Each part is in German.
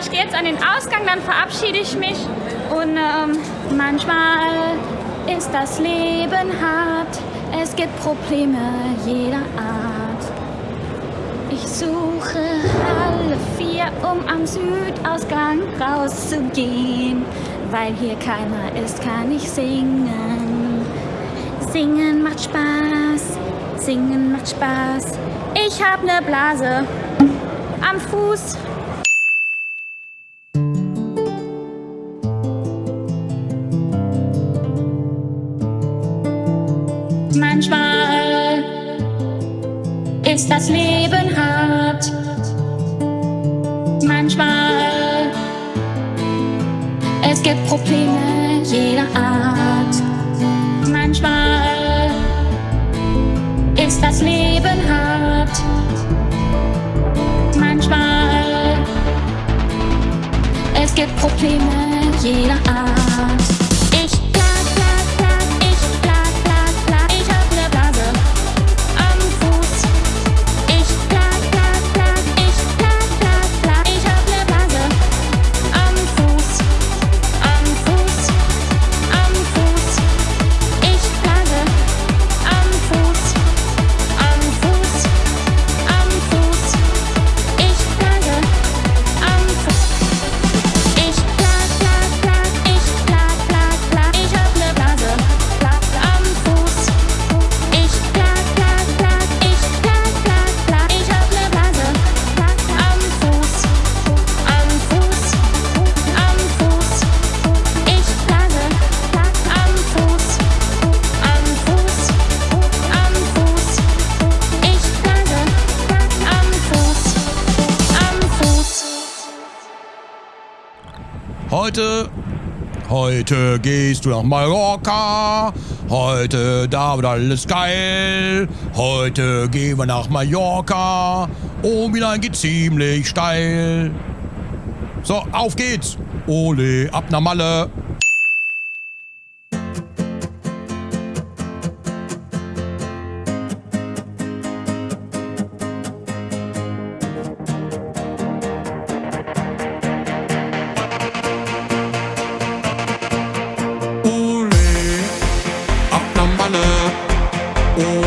ich gehe jetzt an den Ausgang, dann verabschiede ich mich. Und ähm, manchmal ist das Leben hart. Es gibt Probleme jeder Art. Ich suche alle vier, um am Südausgang rauszugehen. Weil hier keiner ist, kann ich singen. Singen macht Spaß, singen macht Spaß. Ich hab ne Blase am Fuß. Manchmal ist das Leben hart. Manchmal es gibt Probleme jeder Art. Manchmal ist das Leben hart. Manchmal es gibt Probleme jeder Heute, heute gehst du nach Mallorca. Heute, da wird alles geil. Heute gehen wir nach Mallorca. Oh, Milan geht ziemlich steil. So, auf geht's. Ole, ab nach Malle. Ohana.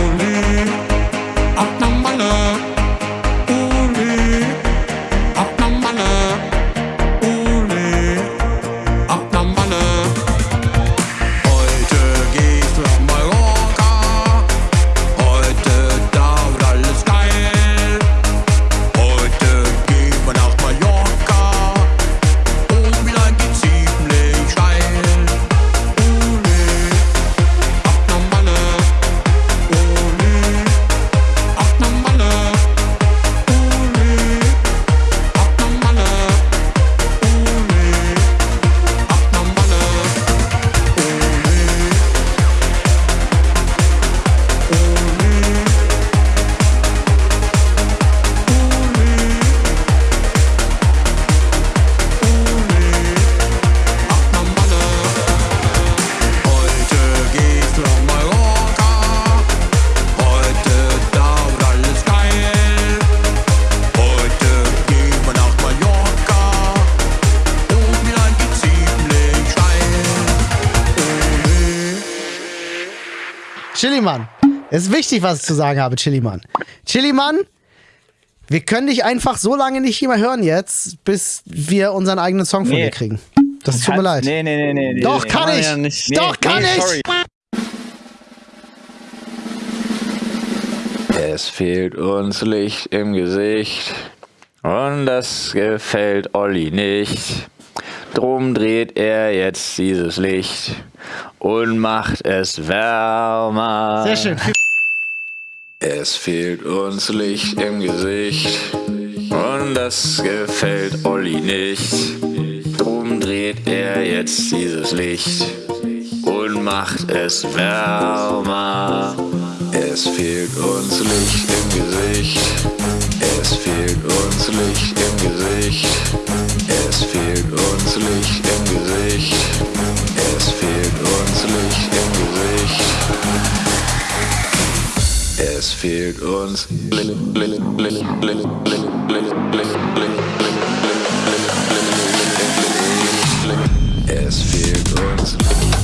Chiliman, es ist wichtig, was ich zu sagen habe, Chiliman. Chiliman, wir können dich einfach so lange nicht mehr hören jetzt, bis wir unseren eigenen Song von dir kriegen. Das tut mir leid. Nee, nee, nee, nee. Doch, nee, kann ich. Ja nicht, nee, Doch, kann nee, ich. Sorry. Es fehlt uns Licht im Gesicht und das gefällt Olli nicht. Drum dreht er jetzt dieses Licht und macht es wärmer. Sehr schön. Es fehlt uns Licht im Gesicht und das gefällt Olli nicht. Drum dreht er jetzt dieses Licht und macht es wärmer. Es fehlt uns Licht im Gesicht. es fehlt uns. Es fehlt uns.